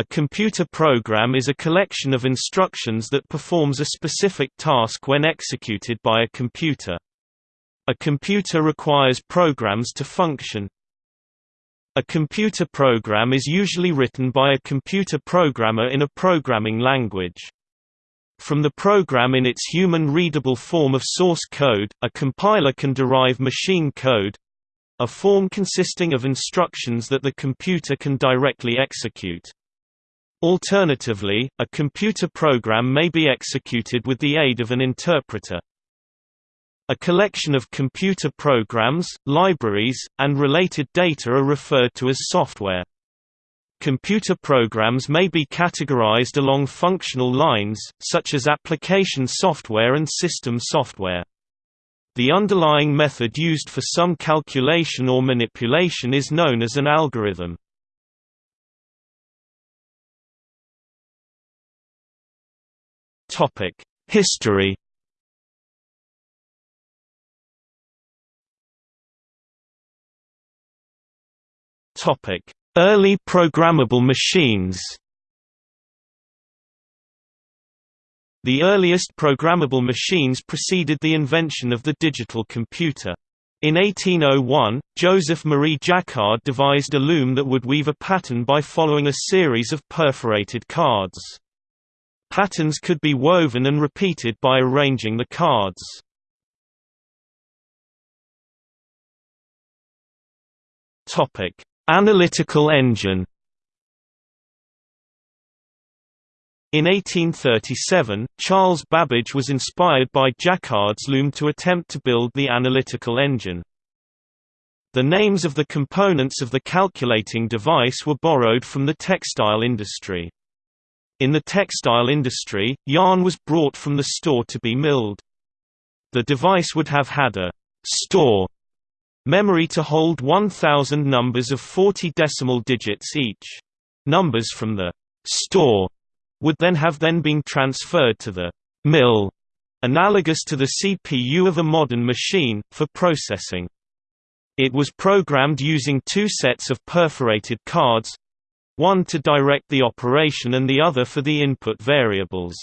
A computer program is a collection of instructions that performs a specific task when executed by a computer. A computer requires programs to function. A computer program is usually written by a computer programmer in a programming language. From the program in its human-readable form of source code, a compiler can derive machine code—a form consisting of instructions that the computer can directly execute. Alternatively, a computer program may be executed with the aid of an interpreter. A collection of computer programs, libraries, and related data are referred to as software. Computer programs may be categorized along functional lines, such as application software and system software. The underlying method used for some calculation or manipulation is known as an algorithm. History. Early programmable machines. The earliest programmable machines preceded the invention of the digital computer. In 1801, Joseph Marie Jacquard devised a loom that would weave a pattern by following a series of perforated cards. Patterns could be woven and repeated by arranging the cards. Topic: Analytical engine. In 1837, Charles Babbage was inspired by Jacquard's loom to attempt to build the analytical engine. The names of the components of the calculating device were borrowed from the textile industry. In the textile industry, yarn was brought from the store to be milled. The device would have had a store memory to hold 1000 numbers of 40 decimal digits each. Numbers from the store would then have then been transferred to the mill, analogous to the CPU of a modern machine, for processing. It was programmed using two sets of perforated cards, one to direct the operation and the other for the input variables.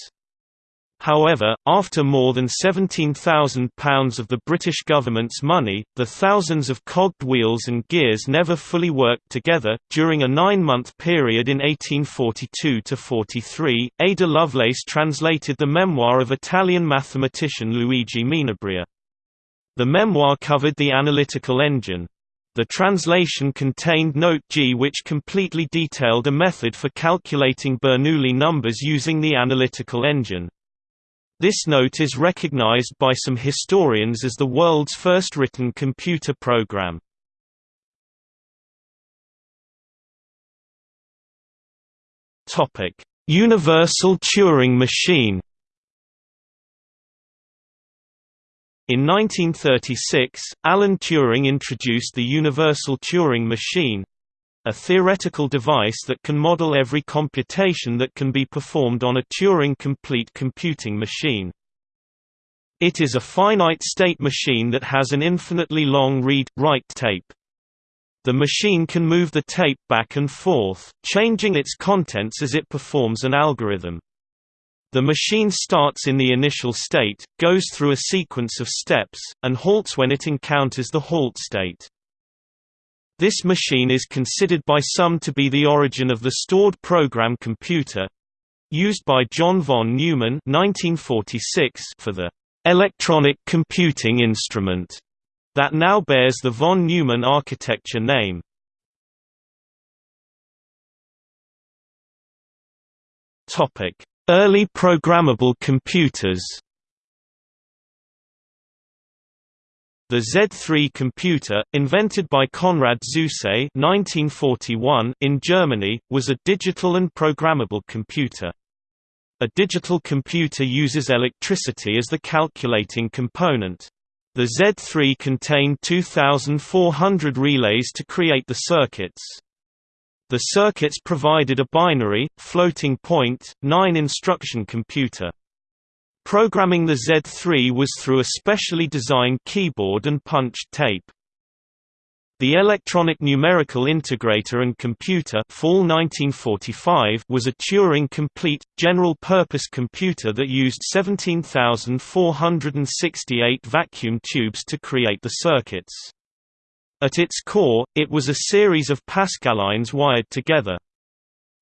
However, after more than £17,000 of the British government's money, the thousands of cogged wheels and gears never fully worked together. During a nine month period in 1842 43, Ada Lovelace translated the memoir of Italian mathematician Luigi Menabrea. The memoir covered the analytical engine, the translation contained Note G which completely detailed a method for calculating Bernoulli numbers using the analytical engine. This note is recognized by some historians as the world's first written computer program. Universal Turing machine In 1936, Alan Turing introduced the Universal Turing Machine, a theoretical device that can model every computation that can be performed on a Turing-complete computing machine. It is a finite-state machine that has an infinitely long read-write tape. The machine can move the tape back and forth, changing its contents as it performs an algorithm. The machine starts in the initial state, goes through a sequence of steps, and halts when it encounters the halt state. This machine is considered by some to be the origin of the stored program computer used by John von Neumann 1946 for the electronic computing instrument that now bears the von Neumann architecture name. Topic Early programmable computers The Z3 computer, invented by Konrad Zuse (1941) in Germany, was a digital and programmable computer. A digital computer uses electricity as the calculating component. The Z3 contained 2,400 relays to create the circuits. The circuits provided a binary, floating point, 9-instruction computer. Programming the Z3 was through a specially designed keyboard and punched tape. The Electronic Numerical Integrator and Computer Fall 1945 was a Turing-complete, general-purpose computer that used 17,468 vacuum tubes to create the circuits. At its core, it was a series of Pascalines wired together.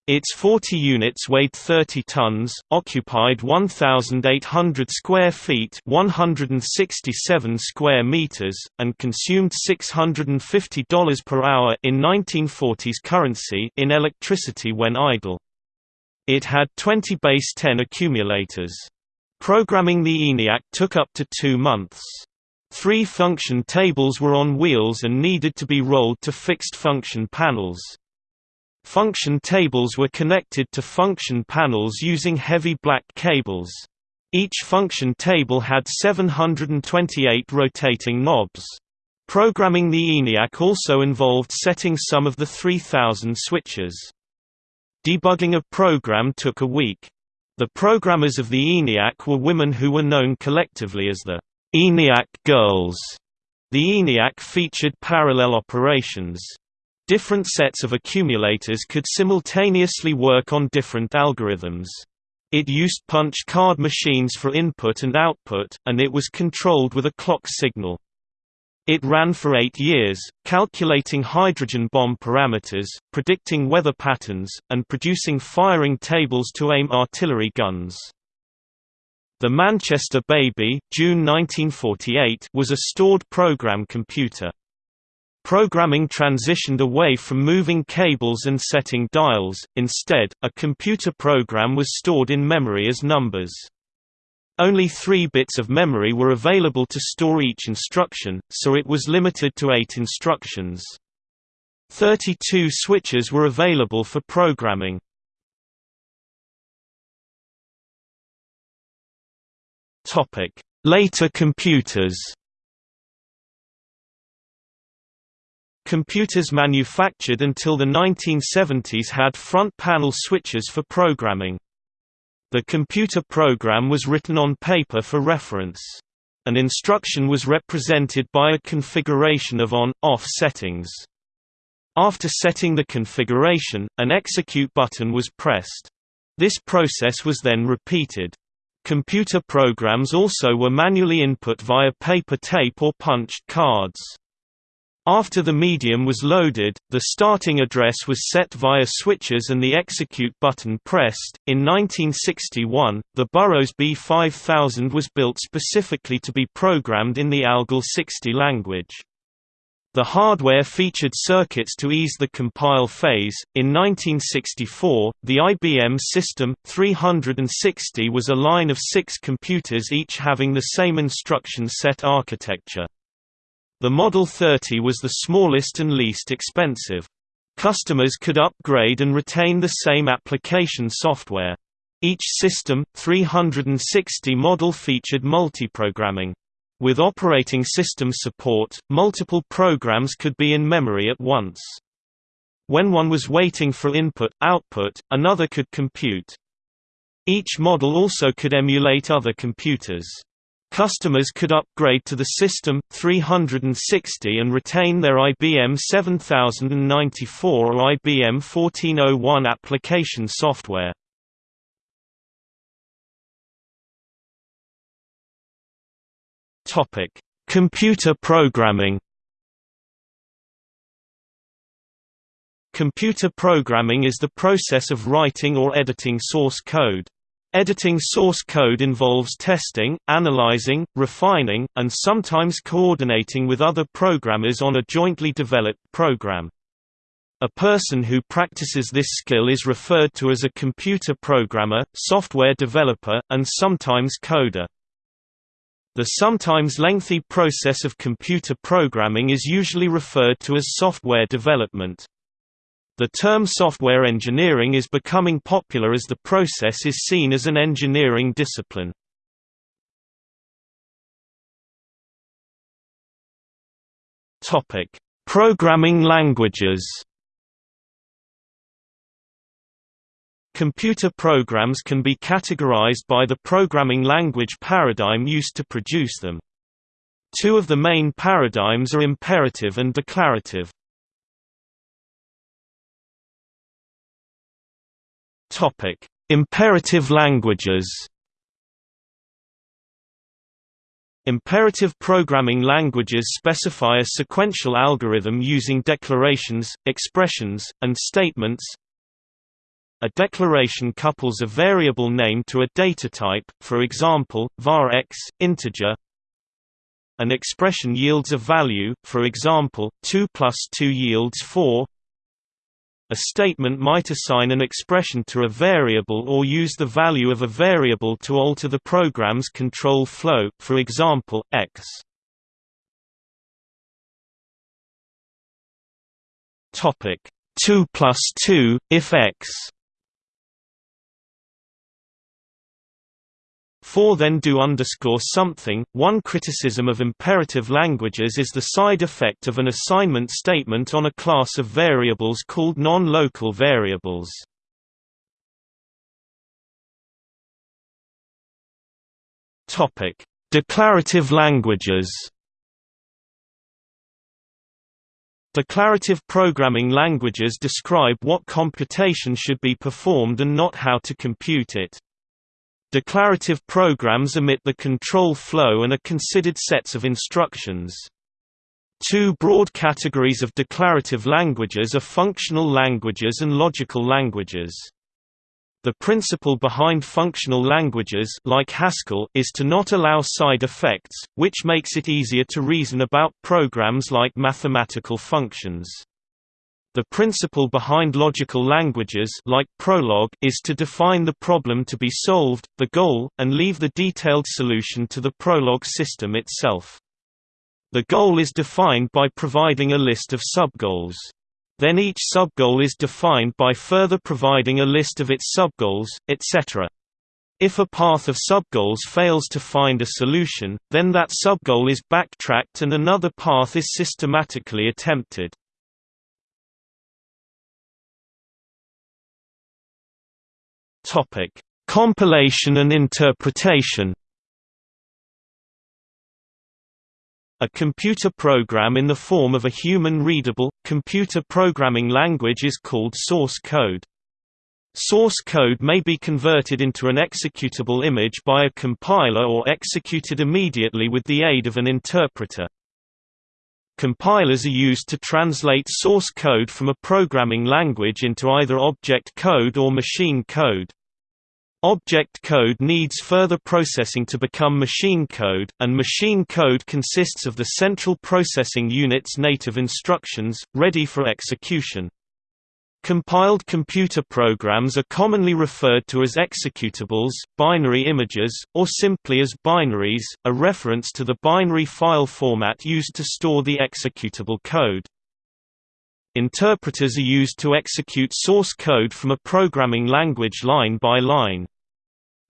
Its 40 units weighed 30 tons, occupied 1,800 square feet 167 square meters, and consumed $650 per hour in 1940s currency in electricity when idle. It had 20 base 10 accumulators. Programming the ENIAC took up to two months. Three function tables were on wheels and needed to be rolled to fixed function panels. Function tables were connected to function panels using heavy black cables. Each function table had 728 rotating knobs. Programming the ENIAC also involved setting some of the 3000 switches. Debugging a program took a week. The programmers of the ENIAC were women who were known collectively as the ENIAC Girls. The ENIAC featured parallel operations. Different sets of accumulators could simultaneously work on different algorithms. It used punch card machines for input and output, and it was controlled with a clock signal. It ran for eight years, calculating hydrogen bomb parameters, predicting weather patterns, and producing firing tables to aim artillery guns. The Manchester Baby June 1948 was a stored program computer. Programming transitioned away from moving cables and setting dials, instead, a computer program was stored in memory as numbers. Only three bits of memory were available to store each instruction, so it was limited to eight instructions. 32 switches were available for programming. Later computers Computers manufactured until the 1970s had front panel switches for programming. The computer program was written on paper for reference. An instruction was represented by a configuration of on-off settings. After setting the configuration, an execute button was pressed. This process was then repeated. Computer programs also were manually input via paper tape or punched cards. After the medium was loaded, the starting address was set via switches and the execute button pressed. In 1961, the Burroughs B5000 was built specifically to be programmed in the ALGOL 60 language. The hardware featured circuits to ease the compile phase. In 1964, the IBM System 360 was a line of six computers each having the same instruction set architecture. The Model 30 was the smallest and least expensive. Customers could upgrade and retain the same application software. Each System 360 model featured multiprogramming. With operating system support, multiple programs could be in memory at once. When one was waiting for input-output, another could compute. Each model also could emulate other computers. Customers could upgrade to the System 360 and retain their IBM 7094 or IBM 1401 application software. Topic: Computer programming. Computer programming is the process of writing or editing source code. Editing source code involves testing, analyzing, refining, and sometimes coordinating with other programmers on a jointly developed program. A person who practices this skill is referred to as a computer programmer, software developer, and sometimes coder. The sometimes lengthy process of computer programming is usually referred to as software development. The term software engineering is becoming popular as the process is seen as an engineering discipline. Programming languages. Computer programs can be categorized by the programming language paradigm used to produce them. Two of the main paradigms are imperative and declarative. Topic: Imperative languages. Imperative programming languages specify a sequential algorithm using declarations, expressions, and statements. A declaration couples a variable name to a data type, for example, var x, integer. An expression yields a value, for example, 2 plus 2 yields 4. A statement might assign an expression to a variable or use the value of a variable to alter the program's control flow, for example, x. Topic 2 plus 2, if x For then do underscore something. One criticism of imperative languages is the side effect of an assignment statement on a class of variables called non-local variables. Topic: Declarative languages. Declarative programming languages describe what computation should be performed and not how to compute it. Declarative programs omit the control flow and are considered sets of instructions. Two broad categories of declarative languages are functional languages and logical languages. The principle behind functional languages like Haskell is to not allow side effects, which makes it easier to reason about programs like mathematical functions. The principle behind logical languages like Prolog is to define the problem to be solved, the goal, and leave the detailed solution to the Prolog system itself. The goal is defined by providing a list of subgoals. Then each subgoal is defined by further providing a list of its subgoals, etc. If a path of subgoals fails to find a solution, then that subgoal is backtracked and another path is systematically attempted. Topic: Compilation and interpretation. A computer program in the form of a human-readable, computer programming language is called source code. Source code may be converted into an executable image by a compiler or executed immediately with the aid of an interpreter. Compilers are used to translate source code from a programming language into either object code or machine code. Object code needs further processing to become machine code, and machine code consists of the central processing unit's native instructions, ready for execution. Compiled computer programs are commonly referred to as executables, binary images, or simply as binaries, a reference to the binary file format used to store the executable code. Interpreters are used to execute source code from a programming language line by line.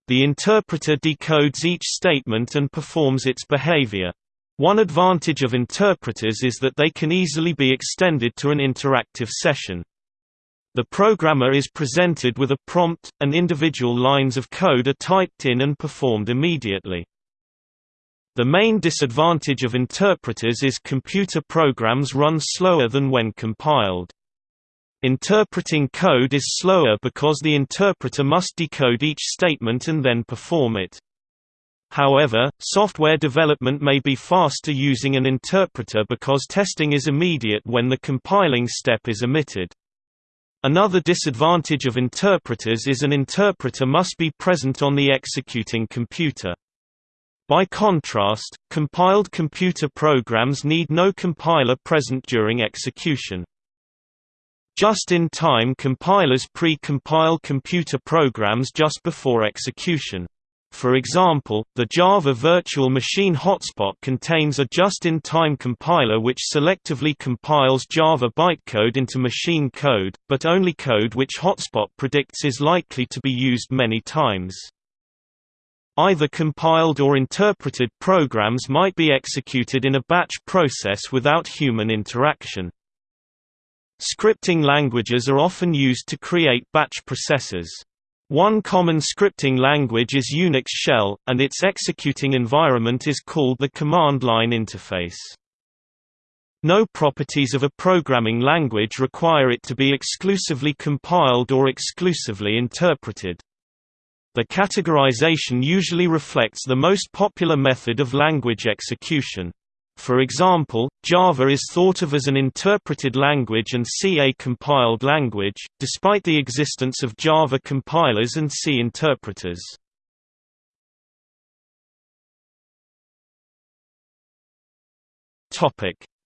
The interpreter decodes each statement and performs its behavior. One advantage of interpreters is that they can easily be extended to an interactive session. The programmer is presented with a prompt, and individual lines of code are typed in and performed immediately. The main disadvantage of interpreters is computer programs run slower than when compiled. Interpreting code is slower because the interpreter must decode each statement and then perform it. However, software development may be faster using an interpreter because testing is immediate when the compiling step is omitted. Another disadvantage of interpreters is an interpreter must be present on the executing computer. By contrast, compiled computer programs need no compiler present during execution. Just-in-time compilers pre-compile computer programs just before execution. For example, the Java Virtual Machine Hotspot contains a just-in-time compiler which selectively compiles Java bytecode into machine code, but only code which Hotspot predicts is likely to be used many times. Either compiled or interpreted programs might be executed in a batch process without human interaction. Scripting languages are often used to create batch processes. One common scripting language is Unix shell, and its executing environment is called the command line interface. No properties of a programming language require it to be exclusively compiled or exclusively interpreted. The categorization usually reflects the most popular method of language execution. For example, Java is thought of as an interpreted language and C a compiled language, despite the existence of Java compilers and C interpreters.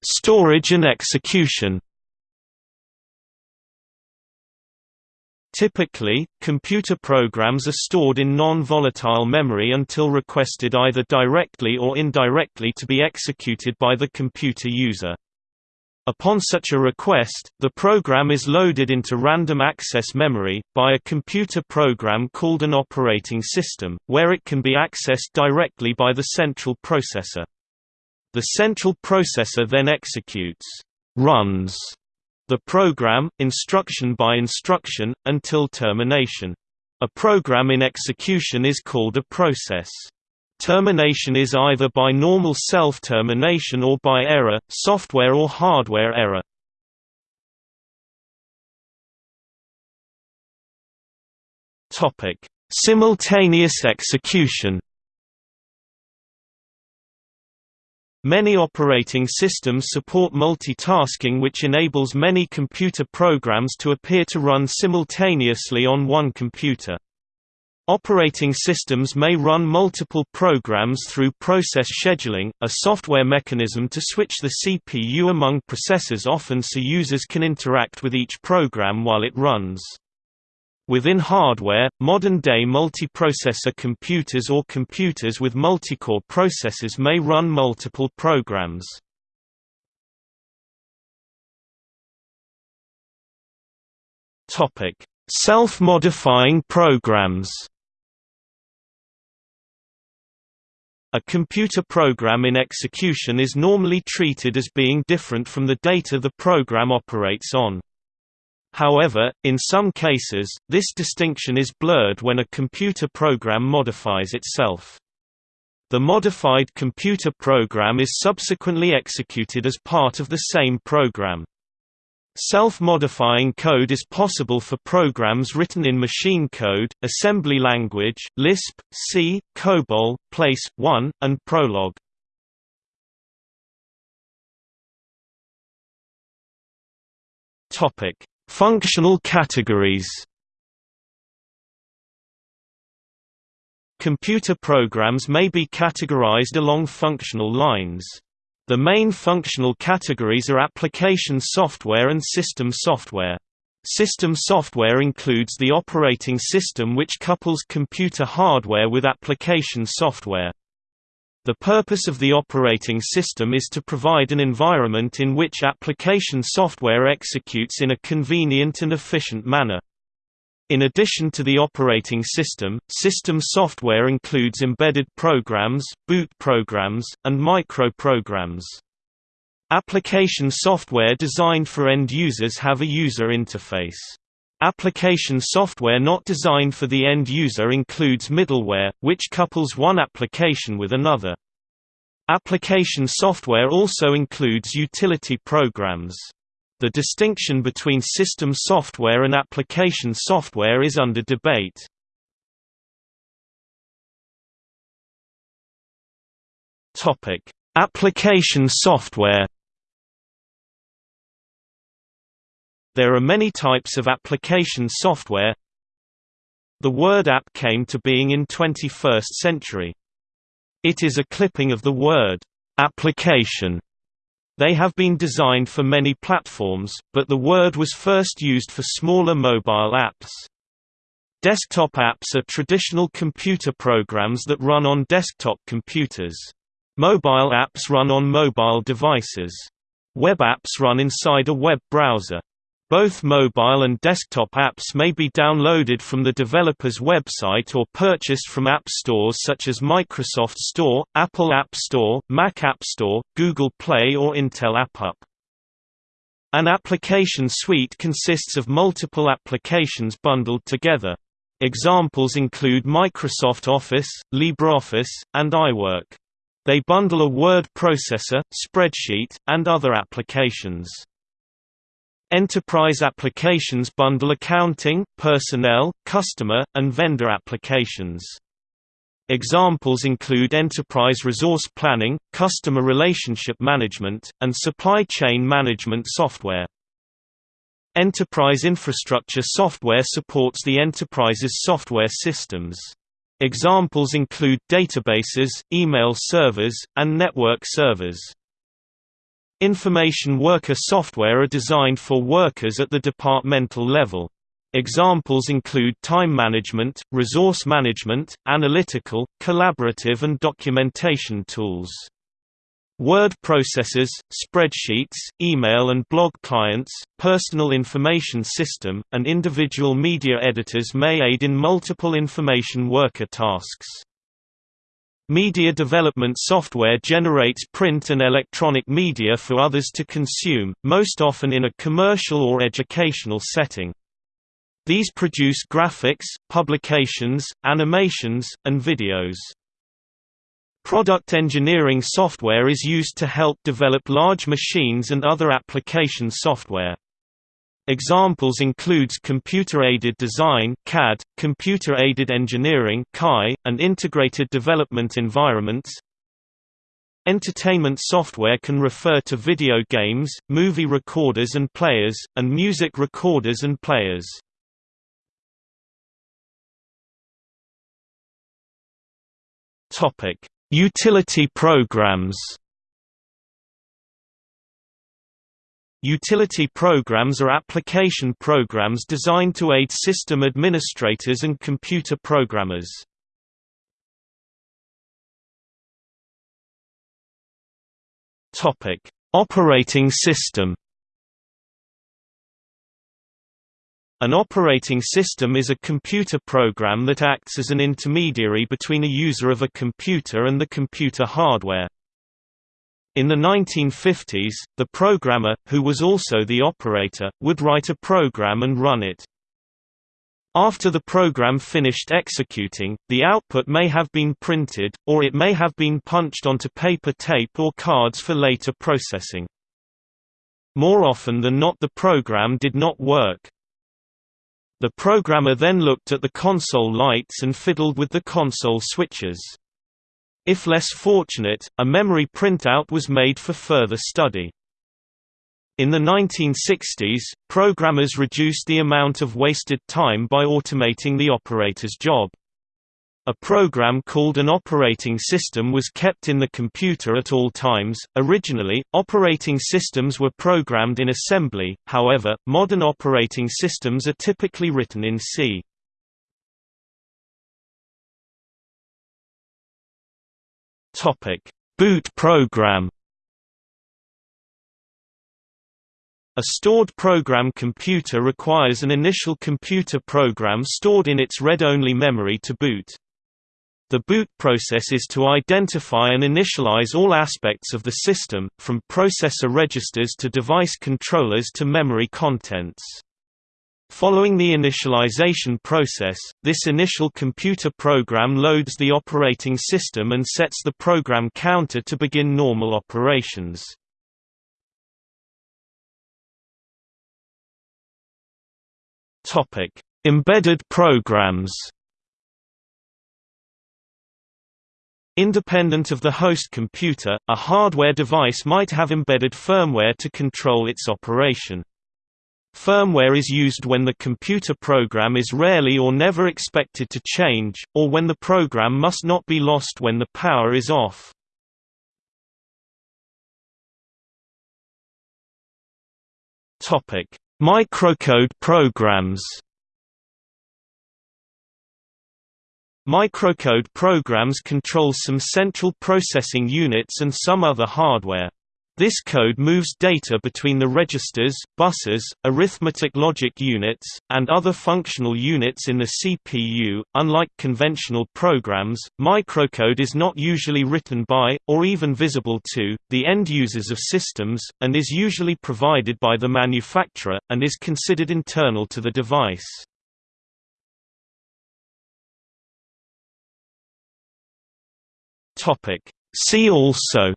Storage and execution Typically, computer programs are stored in non-volatile memory until requested either directly or indirectly to be executed by the computer user. Upon such a request, the program is loaded into random access memory, by a computer program called an operating system, where it can be accessed directly by the central processor. The central processor then executes runs the program, instruction by instruction, until termination. A program in execution is called a process. Termination is either by normal self-termination or by error, software or hardware error. Simultaneous execution Many operating systems support multitasking which enables many computer programs to appear to run simultaneously on one computer. Operating systems may run multiple programs through process scheduling, a software mechanism to switch the CPU among processors often so users can interact with each program while it runs. Within hardware, modern-day multiprocessor computers or computers with multicore processors may run multiple programs. Self-modifying programs A computer program in execution is normally treated as being different from the data the program operates on. However, in some cases, this distinction is blurred when a computer program modifies itself. The modified computer program is subsequently executed as part of the same program. Self-modifying code is possible for programs written in machine code, assembly language, Lisp, C, COBOL, Place, 1, and Prolog. Functional categories Computer programs may be categorized along functional lines. The main functional categories are application software and system software. System software includes the operating system which couples computer hardware with application software. The purpose of the operating system is to provide an environment in which application software executes in a convenient and efficient manner. In addition to the operating system, system software includes embedded programs, boot programs, and microprograms. Application software designed for end users have a user interface. Application software not designed for the end user includes middleware, which couples one application with another. Application software also includes utility programs. The distinction between system software and application software is under debate. Application software There are many types of application software. The word app came to being in 21st century. It is a clipping of the word application. They have been designed for many platforms, but the word was first used for smaller mobile apps. Desktop apps are traditional computer programs that run on desktop computers. Mobile apps run on mobile devices. Web apps run inside a web browser. Both mobile and desktop apps may be downloaded from the developer's website or purchased from app stores such as Microsoft Store, Apple App Store, Mac App Store, Google Play or Intel AppUp. An application suite consists of multiple applications bundled together. Examples include Microsoft Office, LibreOffice, and iWork. They bundle a word processor, spreadsheet, and other applications. Enterprise applications bundle accounting, personnel, customer, and vendor applications. Examples include enterprise resource planning, customer relationship management, and supply chain management software. Enterprise infrastructure software supports the enterprise's software systems. Examples include databases, email servers, and network servers. Information worker software are designed for workers at the departmental level. Examples include time management, resource management, analytical, collaborative and documentation tools. Word processors, spreadsheets, email and blog clients, personal information system, and individual media editors may aid in multiple information worker tasks. Media development software generates print and electronic media for others to consume, most often in a commercial or educational setting. These produce graphics, publications, animations, and videos. Product engineering software is used to help develop large machines and other application software. Examples includes computer-aided design (CAD), computer-aided engineering (CAE), and integrated development environments. Entertainment software can refer to video games, movie recorders and players, and music recorders and players. Utility programs Utility programs are application programs designed to aid system administrators and computer programmers. Topic: Operating system An operating system is a computer program that acts as an intermediary between a user of a computer and the computer hardware. In the 1950s, the programmer, who was also the operator, would write a program and run it. After the program finished executing, the output may have been printed, or it may have been punched onto paper tape or cards for later processing. More often than not the program did not work. The programmer then looked at the console lights and fiddled with the console switches. If less fortunate, a memory printout was made for further study. In the 1960s, programmers reduced the amount of wasted time by automating the operator's job. A program called an operating system was kept in the computer at all times. Originally, operating systems were programmed in assembly, however, modern operating systems are typically written in C. Topic: Boot program. A stored program computer requires an initial computer program stored in its read-only memory to boot. The boot process is to identify and initialize all aspects of the system, from processor registers to device controllers to memory contents. Following the initialization process, this initial computer program loads the operating system and sets the program counter to begin normal operations. Topic: Embedded programs Independent of the host computer, a hardware device might have embedded firmware to control its operation. Firmware is used when the computer program is rarely or never expected to change, or when the program must not be lost when the power is off. Microcode programs Microcode programs control some central processing units and some other hardware. This code moves data between the registers, buses, arithmetic logic units, and other functional units in the CPU. Unlike conventional programs, microcode is not usually written by, or even visible to, the end users of systems, and is usually provided by the manufacturer, and is considered internal to the device. See also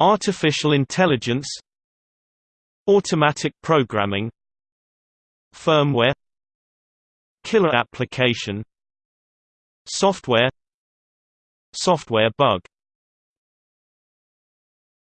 Artificial intelligence Automatic programming Firmware Killer application Software Software bug